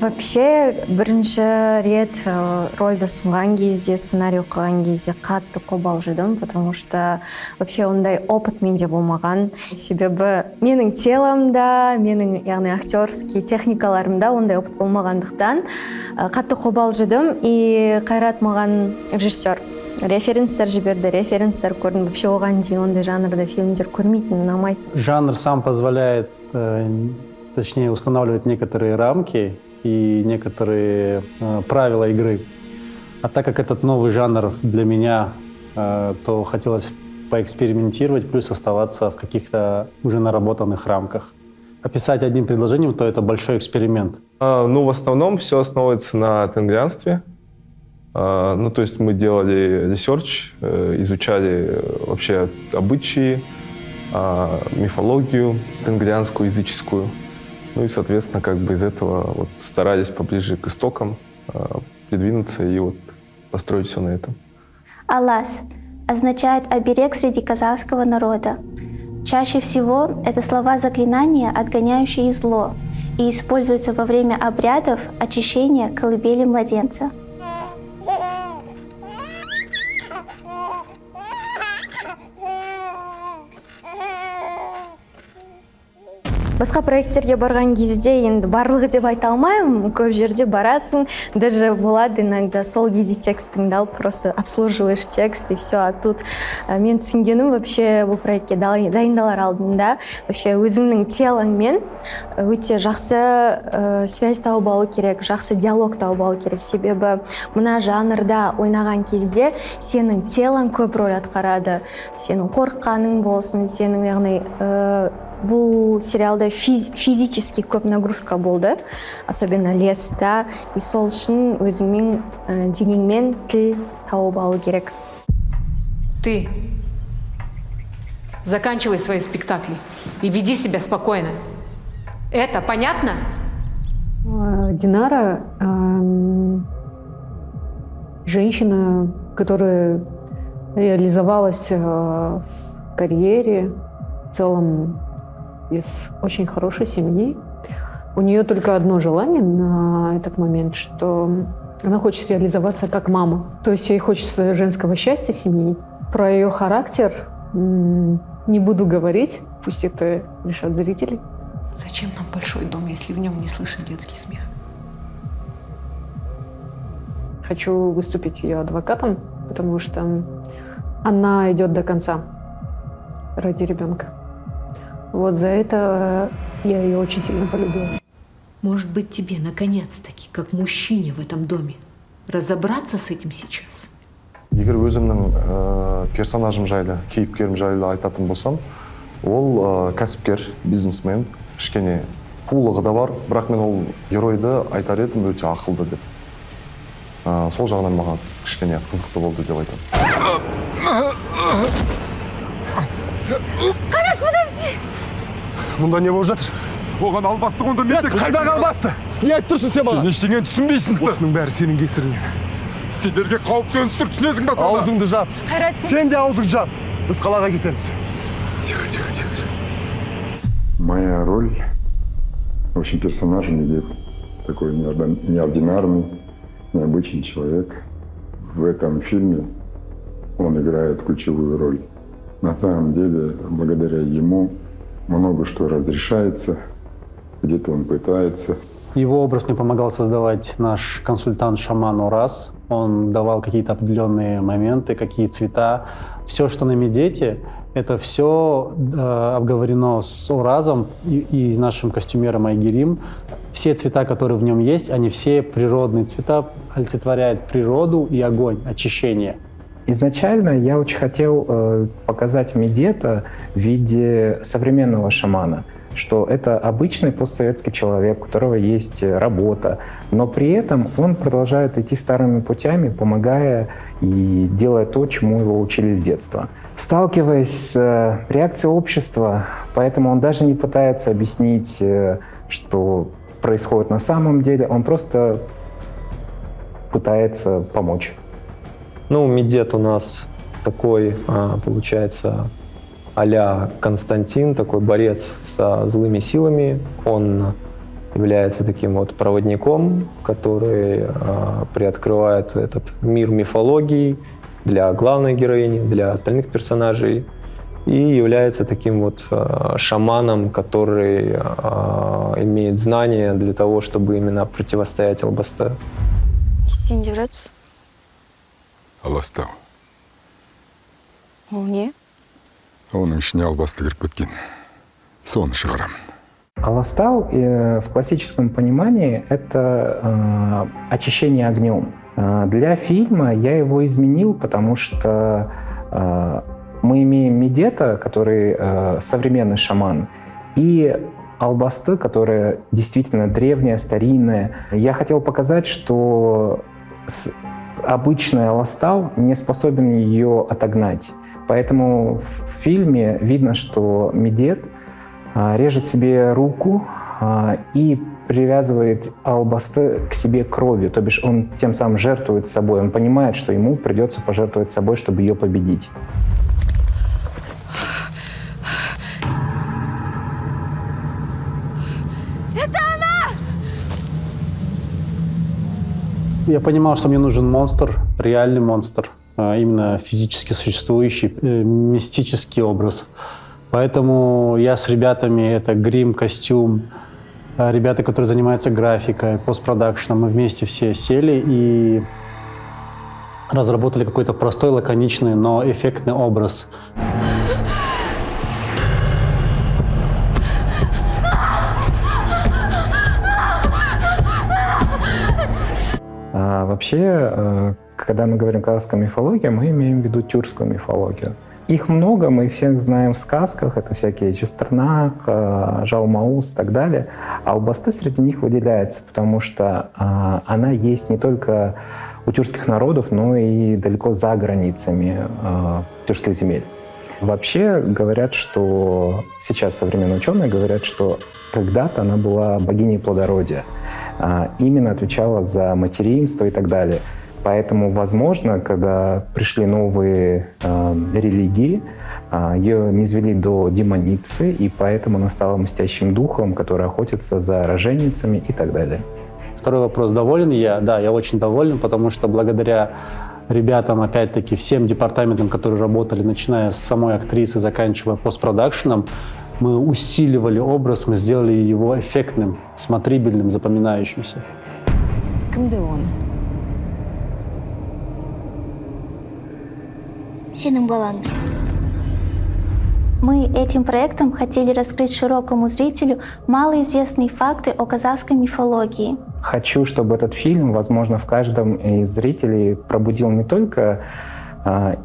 вообще бірінші рет ә, рольді ұсынған кезде сценарий оқыған кезде қатты қобалжыдым потому что вообще ондай опыт менде болмаған. Себебі менің теломда менің яғни актерский техникаларымда ондай опыт болмағандықтан ә, қатты қобалжыдым. И қайрат маған режиссер референстер жіберді референстер көрдім. Вообще оған дейін ондай жанрда фильмдер көрмейтінмін ұнамайды Жанр сам позволяет, э, точнее, устанавливать некоторые рамки. И некоторые э, правила игры. А так как этот новый жанр для меня, э, то хотелось поэкспериментировать, плюс оставаться в каких-то уже наработанных рамках. Описать одним предложением, то это большой эксперимент. А, ну, в основном все основывается на тенгрианстве. А, ну, то есть мы делали research, э, изучали вообще обычаи, а, мифологию тенгрианскую, языческую. Ну и, соответственно, как бы из этого вот старались поближе к истокам а, придвинуться и вот построить все на этом. Алас означает оберег среди казахского народа. Чаще всего это слова заклинания, отгоняющие зло, и используются во время обрядов очищения колыбели младенца. Басқа проекттерге барған кезде енді барлығы деп айта алмаймын. Көп жерде барасың. Даже болады иногда сол кезде текстіңді алып просто обслуживаешь текст и все а тут ә, мен түсінгенім вообще бұл проектке дайын- дайындалар алдында. Вообще өзіңнің телоңмен өте жақсы ә, связь тауып алу керек жақсы диалог тауып алу керек. Себебі мына жанрда ойнаған кезде сенің телоң көп рөл атқарады. Сенің қорыққаның болсын сенің яғни ә, бұл сериалда физ- физически көп нагрузка болды особенно леста и сол үшін өзіңмен ә, денеңмен тіл тауып алу керек Ты заканчивай свои спектакли и веди себя спокойно. Это понятно? А, Динара эм, женщина, которая реализовалась э, в карьере, в целом из очень хорошей семьи. У нее только одно желание на этот момент, что она хочет реализоваться как мама. То есть ей хочется женского счастья семьи. Про ее характер не буду говорить, пусть это решат зрители. Зачем нам большой дом, если в нем не слышен детский смех? Хочу выступить ее адвокатом, потому что она идет до конца ради ребенка. Вот за это я ее очень сильно полюбила. Может быть, тебе наконец-таки, как мужчине в этом доме, разобраться с этим сейчас? егер өзімнің ә, персонажым жайлы кейіпкерім жайлы айтатын болсам ол ә, кәсіпкер бизнесмен кішкене қулығы да бар бірақ мен ол геройды айтар едім өте ақылды деп Ә, сол жағынан маған кішкене қызықты болды деп айтамын мұнда не болып жатыр оған албасты онда мен қайдағы албасты не айтып тұрсың сен маған сен ештеңені түсінбейсің осының бәрі сенің кесіріңнен сендерге қауіп төніп тұр түсінесің ба сонда аузыңды жап қайрат сен де аузыңды жап біз қалаға кетеміз тихо тихо тихо Моя роль, в общем, персонажа Медет. Такой неордин- неординарный, необычный человек. В этом фильме он играет ключевую роль. На самом деле, благодаря ему много что разрешается, где-то он пытается, Его образ мне помогал создавать наш консультант-шаман Орас. Он давал какие-то определенные моменты, какие цвета. Все, что на медете, это все обговорено с Оразом и, и нашим костюмером Айгерим. Все цвета, которые в нем есть, они все природные цвета, олицетворяют природу и огонь, очищение. Изначально я очень хотел э, показать Медета в виде современного шамана, что это обычный постсоветский человек, у которого есть э, работа, но при этом он продолжает идти старыми путями, помогая и делая то, чему его учили с детства. Сталкиваясь с э, реакцией общества, поэтому он даже не пытается объяснить, э, что происходит на самом деле, он просто пытается помочь. Ну, медет у нас такой, а, получается, а Константин, такой борец со злыми силами. Он является таким вот проводником, который э, приоткрывает этот мир мифологии для главной героини, для остальных персонажей и является таким вот э, шаманом, который имеет знания для того, чтобы именно противостоять Албасте. жатсыз аластау ол не оның ішіне албасты кіріп кеткен соны шығарамын Аластау э, в классическом понимании это э, очищение огнем. Э, для фильма я его изменил, потому что э, мы имеем Медета, который э, современный шаман, и Албасты, которая действительно древняя, старинная. Я хотел показать, что с- обычный Аластау не способен ее отогнать. Поэтому в фильме видно, что Медет а, режет себе руку а, и привязывает Албасты к себе кровью, то бишь он тем самым жертвует собой, он понимает, что ему придется пожертвовать собой, чтобы ее победить. Я понимал, что мне нужен монстр, реальный монстр, а именно физически существующий, э, мистический образ. Поэтому я с ребятами, это грим, костюм, а ребята, которые занимаются графикой, постпродакшеном, мы вместе все сели и разработали какой-то простой, лаконичный, но эффектный образ. Вообще, э, когда мы говорим казахская мифология, мы имеем в виду тюркскую мифологию. Их много, мы их всех знаем в сказках, это всякие Честернак, э, Жалмаус и так далее. А Албасты среди них выделяется, потому что а, она есть не только у тюркских народов, но и далеко за границами э, тюркских земель. Вообще говорят, что сейчас современные ученые говорят, что когда-то она была богиней плодородия, именно отвечала за материнство и так далее. Поэтому, возможно, когда пришли новые э, религии, а, ее низвели до демоницы, и поэтому она стала мстящим духом, который охотится за роженицами и так далее. Второй вопрос, доволен я? Да, я очень доволен, потому что благодаря ребятам, опять-таки, всем департаментам, которые работали, начиная с самой актрисы, заканчивая постпродакшеном, мы усиливали образ, мы сделали его эффектным, смотрибельным, запоминающимся. кімді оны сенің балаң Мы этим проектом хотели раскрыть широкому зрителю малоизвестные факты о казахской мифологии. Хочу, чтобы этот фильм, возможно, в каждом из зрителей пробудил не только а,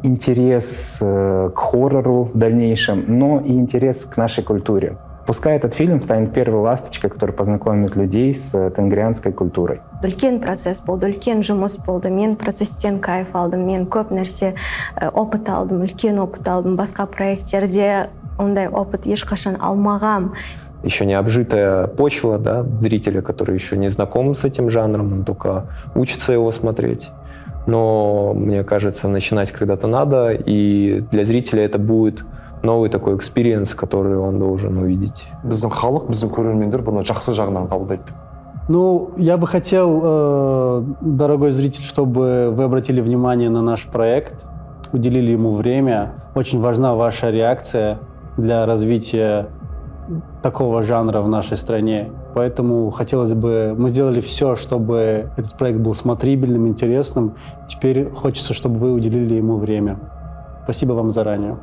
интерес э, к хоррору в дальнейшем, но и интерес к нашей культуре. Пускай этот фильм станет первой ласточкой, которая познакомит людей с э, тенгрианской культурой. үлкен процесс болды үлкен жұмыс болды мен процесстен кайф алдым мен көп нәрсе э, опыт алдым үлкен опыт алдым басқа проекттерде ондай опыт ешқашан алмағам Еще не обжитая почва, да, зрителя, который еще не знаком с этим жанром, он только учится его смотреть Но мне кажется, начинать когда-то надо, и для зрителя это будет новый такой экспириенс, который он должен увидеть. біздің халық біздің көрермендер бұны жақсы жағынан қабылдайды Ну, я бы хотел, э, дорогой зритель, чтобы вы обратили внимание на наш проект, уделили ему время. Очень важна ваша реакция для развития такого жанра в нашей стране. Поэтому хотелось бы, мы сделали все, чтобы этот проект был смотрибельным, интересным. Теперь хочется, чтобы вы уделили ему время. Спасибо вам заранее.